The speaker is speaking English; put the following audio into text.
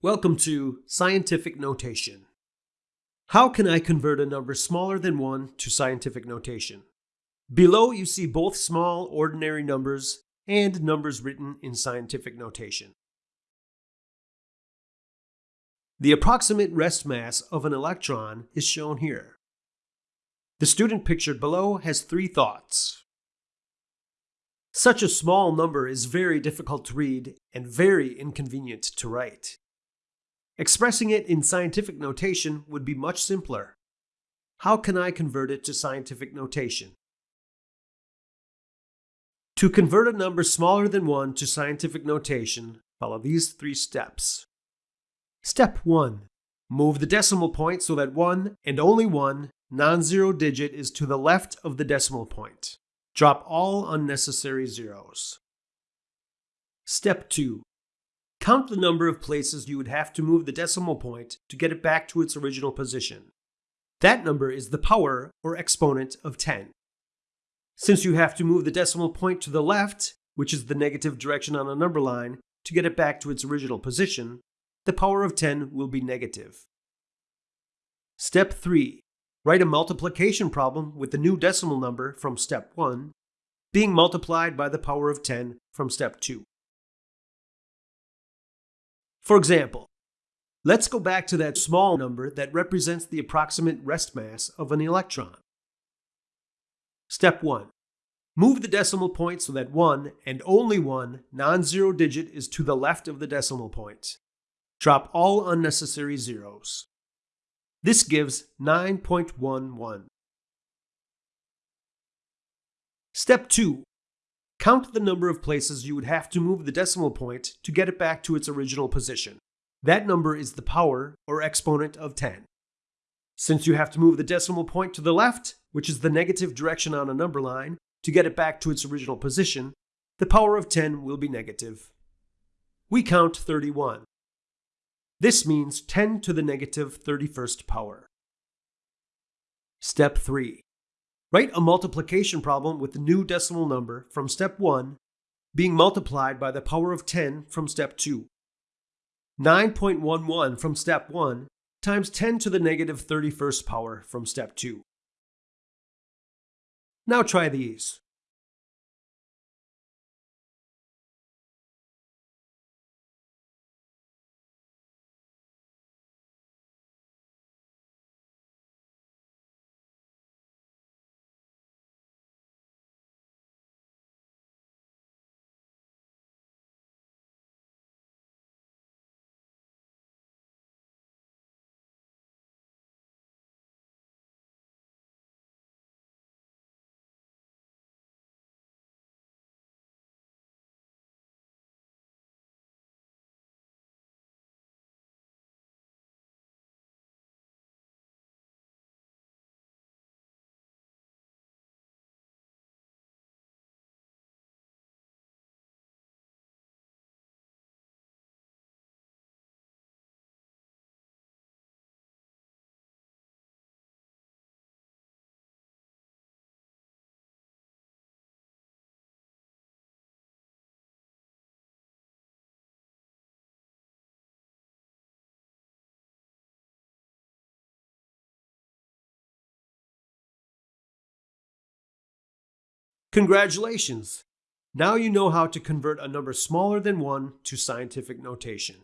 Welcome to Scientific Notation. How can I convert a number smaller than 1 to scientific notation? Below you see both small ordinary numbers and numbers written in scientific notation. The approximate rest mass of an electron is shown here. The student pictured below has three thoughts. Such a small number is very difficult to read and very inconvenient to write. Expressing it in scientific notation would be much simpler. How can I convert it to scientific notation? To convert a number smaller than 1 to scientific notation, follow these three steps. Step 1. Move the decimal point so that 1 and only one non-zero digit is to the left of the decimal point. Drop all unnecessary zeros. Step 2. Count the number of places you would have to move the decimal point to get it back to its original position. That number is the power or exponent of 10. Since you have to move the decimal point to the left, which is the negative direction on a number line, to get it back to its original position, the power of 10 will be negative. Step 3. Write a multiplication problem with the new decimal number from step 1 being multiplied by the power of 10 from step 2. For example, let's go back to that small number that represents the approximate rest mass of an electron. Step 1. Move the decimal point so that one and only one non-zero digit is to the left of the decimal point. Drop all unnecessary zeros. This gives 9.11. Step 2. Count the number of places you would have to move the decimal point to get it back to its original position. That number is the power or exponent of 10. Since you have to move the decimal point to the left, which is the negative direction on a number line, to get it back to its original position, the power of 10 will be negative. We count 31. This means 10 to the negative 31st power. Step 3. Write a multiplication problem with the new decimal number from step 1 being multiplied by the power of 10 from step 2. 9.11 from step 1 times 10 to the negative 31st power from step 2. Now try these. Congratulations! Now you know how to convert a number smaller than 1 to scientific notation.